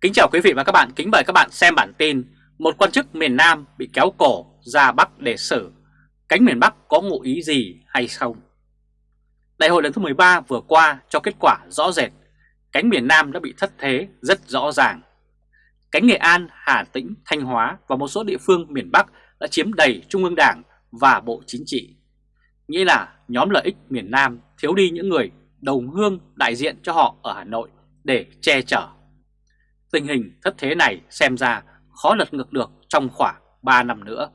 Kính chào quý vị và các bạn, kính mời các bạn xem bản tin Một quan chức miền Nam bị kéo cổ ra Bắc để xử. Cánh miền Bắc có ngụ ý gì hay không? Đại hội lần thứ 13 vừa qua cho kết quả rõ rệt. Cánh miền Nam đã bị thất thế rất rõ ràng. Cánh Nghệ An, Hà Tĩnh, Thanh Hóa và một số địa phương miền Bắc đã chiếm đầy Trung ương Đảng và Bộ Chính trị. Nghĩa là nhóm lợi ích miền Nam thiếu đi những người đồng hương đại diện cho họ ở Hà Nội để che chở. Tình hình thất thế này xem ra khó lật ngược được trong khoảng 3 năm nữa.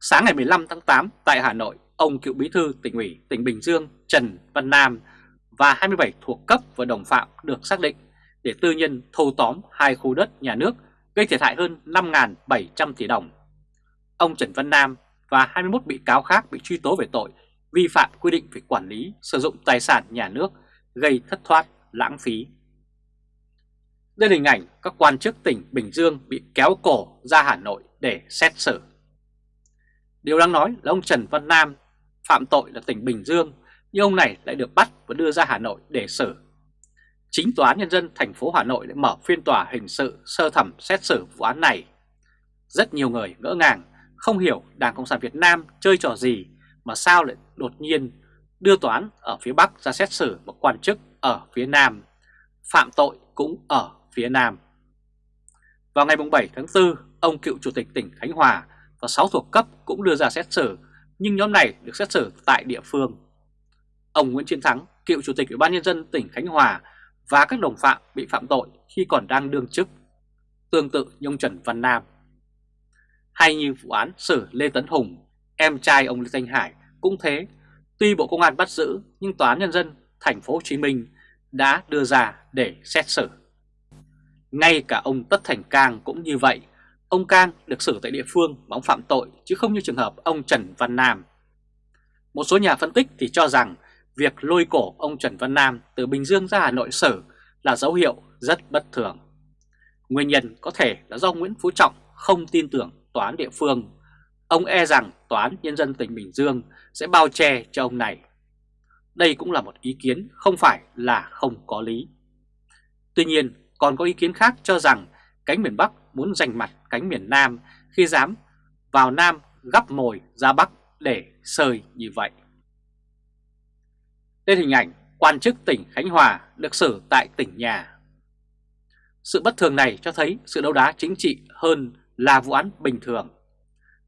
Sáng ngày 15 tháng 8 tại Hà Nội, ông cựu bí thư tỉnh ủy tỉnh Bình Dương Trần Văn Nam và 27 thuộc cấp và đồng phạm được xác định để tư nhân thâu tóm hai khu đất nhà nước gây thiệt hại hơn 5.700 tỷ đồng. Ông Trần Văn Nam và 21 bị cáo khác bị truy tố về tội vi phạm quy định về quản lý sử dụng tài sản nhà nước gây thất thoát lãng phí đây là hình ảnh các quan chức tỉnh Bình Dương bị kéo cổ ra Hà Nội để xét xử. Điều đáng nói là ông Trần Văn Nam phạm tội là tỉnh Bình Dương, nhưng ông này lại được bắt và đưa ra Hà Nội để xử. Chính Tòa án Nhân dân thành phố Hà Nội đã mở phiên tòa hình sự sơ thẩm xét xử vụ án này. Rất nhiều người ngỡ ngàng, không hiểu Đảng Cộng sản Việt Nam chơi trò gì mà sao lại đột nhiên đưa toán ở phía Bắc ra xét xử một quan chức ở phía Nam. Phạm tội cũng ở phía Nam. Vào ngày 7 tháng 4, ông cựu chủ tịch tỉnh Khánh Hòa và 6 thuộc cấp cũng đưa ra xét xử, nhưng nhóm này được xét xử tại địa phương. Ông Nguyễn Chiến Thắng, cựu chủ tịch Ủy ban nhân dân tỉnh Khánh Hòa và các đồng phạm bị phạm tội khi còn đang đương chức, tương tự như ông Trần Văn Nam. Hay như vụ án xử Lê Tấn Hùng, em trai ông Lê Thanh Hải cũng thế, tuy Bộ Công an bắt giữ nhưng Tòa án nhân dân thành phố Hồ Chí Minh đã đưa ra để xét xử. Ngay cả ông Tất Thành Cang cũng như vậy, ông Cang được xử tại địa phương mà ông phạm tội chứ không như trường hợp ông Trần Văn Nam. Một số nhà phân tích thì cho rằng việc lôi cổ ông Trần Văn Nam từ Bình Dương ra Hà Nội xử là dấu hiệu rất bất thường. Nguyên nhân có thể là do Nguyễn Phú Trọng không tin tưởng tòa án địa phương. Ông e rằng tòa án nhân dân tỉnh Bình Dương sẽ bao che cho ông này. Đây cũng là một ý kiến không phải là không có lý. Tuy nhiên, còn có ý kiến khác cho rằng cánh miền Bắc muốn giành mặt cánh miền Nam khi dám vào Nam gắp mồi ra Bắc để sơi như vậy. Đây hình ảnh quan chức tỉnh Khánh Hòa được xử tại tỉnh nhà. Sự bất thường này cho thấy sự đấu đá chính trị hơn là vụ án bình thường.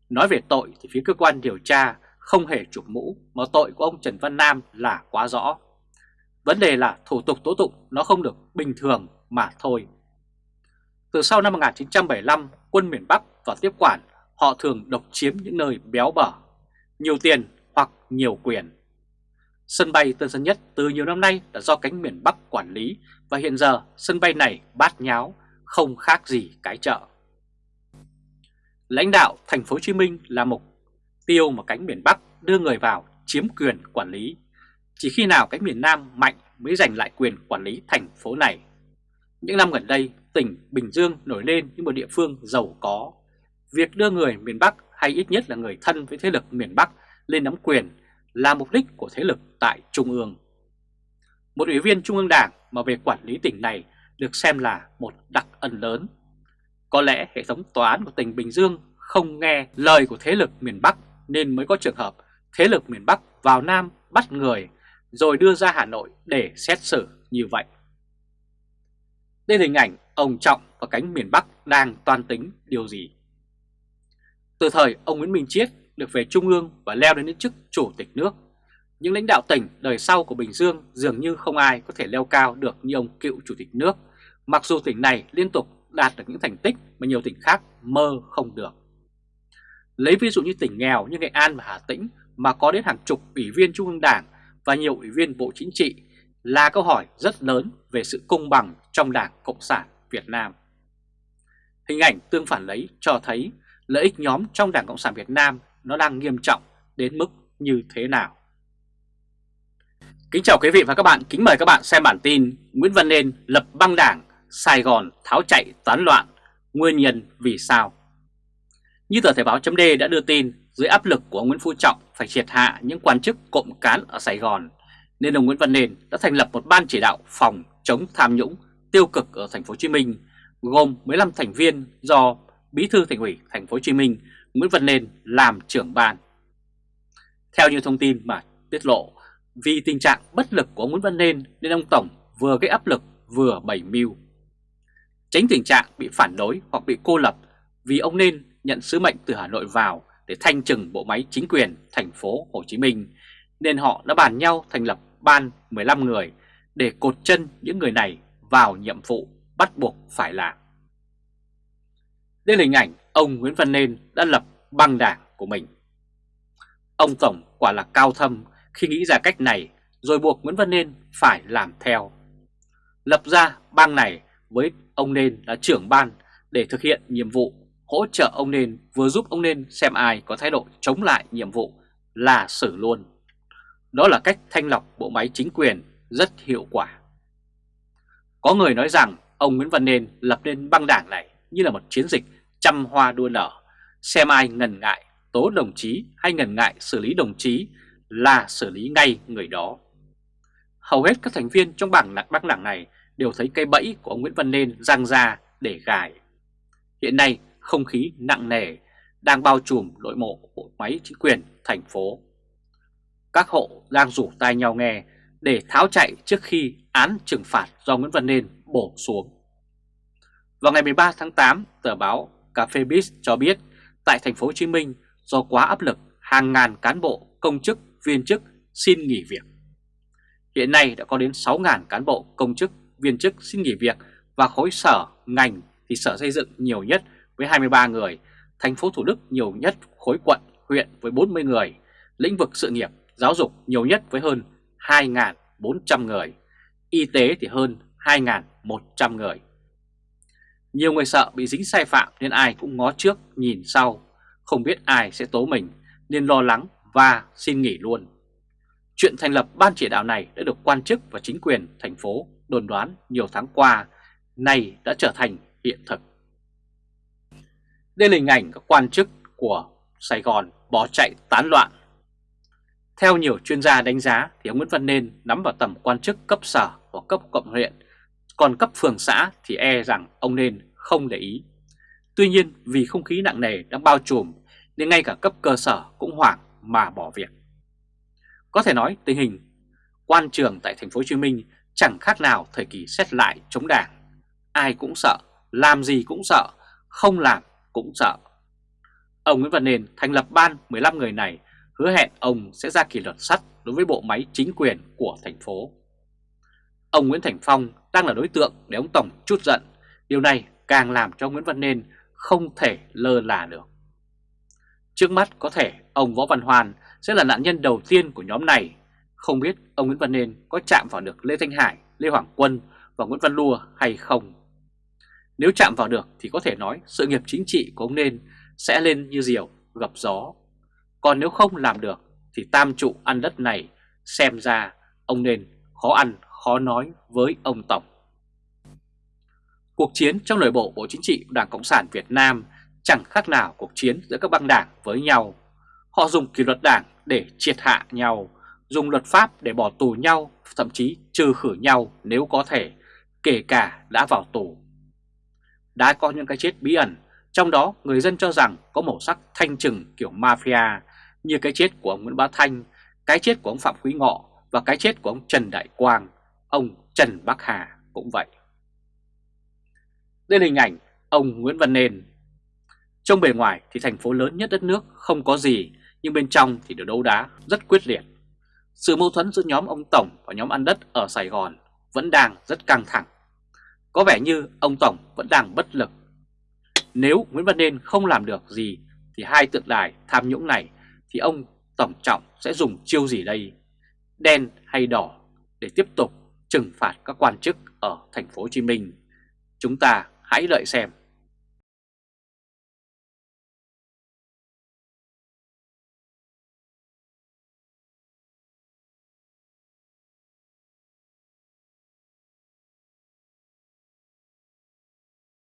Nói về tội thì phía cơ quan điều tra không hề chụp mũ mà tội của ông Trần Văn Nam là quá rõ. Vấn đề là thủ tục tố tụng nó không được bình thường mà thôi. Từ sau năm 1975, quân miền Bắc và tiếp quản họ thường độc chiếm những nơi béo bở, nhiều tiền hoặc nhiều quyền. Sân bay Tân Sơn Nhất từ nhiều năm nay đã do cánh miền Bắc quản lý và hiện giờ sân bay này bát nháo, không khác gì cái chợ. Lãnh đạo thành phố Hồ Chí Minh là mục tiêu mà cánh miền Bắc đưa người vào chiếm quyền quản lý. Chỉ khi nào cánh miền Nam mạnh mới giành lại quyền quản lý thành phố này. Những năm gần đây, tỉnh Bình Dương nổi lên như một địa phương giàu có. Việc đưa người miền Bắc hay ít nhất là người thân với thế lực miền Bắc lên nắm quyền là mục đích của thế lực tại Trung ương. Một ủy viên Trung ương Đảng mà về quản lý tỉnh này được xem là một đặc ân lớn. Có lẽ hệ thống tòa án của tỉnh Bình Dương không nghe lời của thế lực miền Bắc nên mới có trường hợp thế lực miền Bắc vào Nam bắt người rồi đưa ra Hà Nội để xét xử như vậy. Đây là hình ảnh ông Trọng và cánh miền Bắc đang toan tính điều gì. Từ thời ông Nguyễn Minh Chiết được về Trung ương và leo đến chức chủ tịch nước, những lãnh đạo tỉnh đời sau của Bình Dương dường như không ai có thể leo cao được như ông cựu chủ tịch nước, mặc dù tỉnh này liên tục đạt được những thành tích mà nhiều tỉnh khác mơ không được. Lấy ví dụ như tỉnh nghèo như Nghệ An và Hà Tĩnh mà có đến hàng chục ủy viên Trung ương Đảng và nhiều ủy viên Bộ Chính trị là câu hỏi rất lớn về sự công bằng trong Đảng Cộng sản Việt Nam. Hình ảnh tương phản lấy cho thấy lợi ích nhóm trong Đảng Cộng sản Việt Nam nó đang nghiêm trọng đến mức như thế nào. Kính chào quý vị và các bạn, kính mời các bạn xem bản tin Nguyễn Văn Nên lập băng đảng, Sài Gòn tháo chạy tán loạn, nguyên nhân vì sao? Như tờ Thể báo chấm đã đưa tin, dưới áp lực của Nguyễn Phú Trọng phải triệt hạ những quan chức cộng cán ở Sài Gòn, nên ông Nguyễn Văn Nên đã thành lập một ban chỉ đạo phòng chống tham nhũng tiêu cực ở thành phố Hồ Chí Minh gồm 15 thành viên do Bí thư Thành ủy thành phố Hồ Chí Minh Nguyễn Văn Nên làm trưởng ban. Theo như thông tin mà tiết lộ, vì tình trạng bất lực của Nguyễn Văn Nên nên ông Tổng vừa gây áp lực vừa bày mưu. Tránh tình trạng bị phản đối hoặc bị cô lập vì ông Nên nhận sứ mệnh từ Hà Nội vào để thanh trừng bộ máy chính quyền thành phố Hồ Chí Minh nên họ đã bàn nhau thành lập ban 15 người để cột chân những người này vào nhiệm vụ bắt buộc phải làm. Đây là hình ảnh ông Nguyễn Văn Nên đã lập băng đảng của mình. Ông Tổng quả là cao thâm, khi nghĩ ra cách này, rồi buộc Nguyễn Văn Nên phải làm theo. Lập ra bang này với ông Nên là trưởng ban để thực hiện nhiệm vụ hỗ trợ ông Nên, vừa giúp ông Nên xem ai có thái độ chống lại nhiệm vụ là xử luôn. Đó là cách thanh lọc bộ máy chính quyền rất hiệu quả. Có người nói rằng ông Nguyễn Văn Nên lập nên băng đảng này như là một chiến dịch trăm hoa đua nở, xem ai ngần ngại tố đồng chí hay ngần ngại xử lý đồng chí là xử lý ngay người đó. Hầu hết các thành viên trong bảng lạc băng đảng này đều thấy cây bẫy của ông Nguyễn Văn Nên răng ra để gài. Hiện nay không khí nặng nề đang bao trùm nội mộ bộ máy chính quyền thành phố. Các hộ đang rủ tai nhau nghe để tháo chạy trước khi án trừng phạt do Nguyễn Văn Nên bổ xuống. Vào ngày 13 tháng 8, tờ báo Cà phê Biz cho biết tại thành phố Hồ Chí Minh do quá áp lực, hàng ngàn cán bộ, công chức, viên chức xin nghỉ việc. Hiện nay đã có đến 6.000 cán bộ, công chức, viên chức xin nghỉ việc và khối sở, ngành thì sở xây dựng nhiều nhất với 23 người, thành phố Thủ Đức nhiều nhất khối quận, huyện với 40 người, lĩnh vực sự nghiệp, giáo dục nhiều nhất với hơn 2.400 người, y tế thì hơn 2.100 người. Nhiều người sợ bị dính sai phạm nên ai cũng ngó trước nhìn sau, không biết ai sẽ tố mình nên lo lắng và xin nghỉ luôn. Chuyện thành lập ban chỉ đạo này đã được quan chức và chính quyền thành phố đồn đoán nhiều tháng qua, nay đã trở thành hiện thực. Đây là hình ảnh các quan chức của Sài Gòn bỏ chạy tán loạn. Theo nhiều chuyên gia đánh giá thì ông Nguyễn Văn Nên nắm vào tầm quan chức cấp sở hoặc cấp quận huyện, còn cấp phường xã thì e rằng ông Nên không để ý. Tuy nhiên vì không khí nặng nề đang bao trùm nên ngay cả cấp cơ sở cũng hoảng mà bỏ việc. Có thể nói tình hình quan trường tại thành phố Hồ Chí Minh chẳng khác nào thời kỳ xét lại chống đảng. Ai cũng sợ, làm gì cũng sợ, không làm cũng sợ. Ông Nguyễn Văn Nền thành lập ban 15 người này hứa hẹn ông sẽ ra kỷ luật sắt đối với bộ máy chính quyền của thành phố. Ông Nguyễn Thành Phong đang là đối tượng để ông Tổng chút giận. Điều này càng làm cho Nguyễn Văn Nên không thể lơ là được. Trước mắt có thể ông Võ Văn Hoàn sẽ là nạn nhân đầu tiên của nhóm này. Không biết ông Nguyễn Văn Nên có chạm vào được Lê Thanh Hải, Lê Hoàng Quân và Nguyễn Văn Lua hay không. Nếu chạm vào được thì có thể nói sự nghiệp chính trị của ông Nên sẽ lên như diều gặp gió. Còn nếu không làm được thì tam trụ ăn đất này xem ra ông Nên khó ăn khó nói với ông Tổng. Cuộc chiến trong nội bộ Bộ Chính trị Đảng Cộng sản Việt Nam chẳng khác nào cuộc chiến giữa các băng đảng với nhau. Họ dùng kỷ luật đảng để triệt hạ nhau, dùng luật pháp để bỏ tù nhau, thậm chí trừ khử nhau nếu có thể, kể cả đã vào tù. Đã có những cái chết bí ẩn, trong đó người dân cho rằng có màu sắc thanh trừng kiểu mafia, như cái chết của ông Nguyễn Bá Thanh, cái chết của ông Phạm Quý Ngọ và cái chết của ông Trần Đại Quang, ông Trần Bắc Hà cũng vậy. Đây là hình ảnh ông Nguyễn Văn Nên. Trong bề ngoài thì thành phố lớn nhất đất nước không có gì, nhưng bên trong thì được đấu đá rất quyết liệt. Sự mâu thuẫn giữa nhóm ông Tổng và nhóm ăn đất ở Sài Gòn vẫn đang rất căng thẳng. Có vẻ như ông Tổng vẫn đang bất lực. Nếu Nguyễn Văn Nên không làm được gì thì hai tượng đài tham nhũng này thì ông Tổng Trọng sẽ dùng chiêu gì đây? Đen hay đỏ để tiếp tục trừng phạt các quan chức ở thành phố Hồ Chí Minh? Chúng ta hãy đợi xem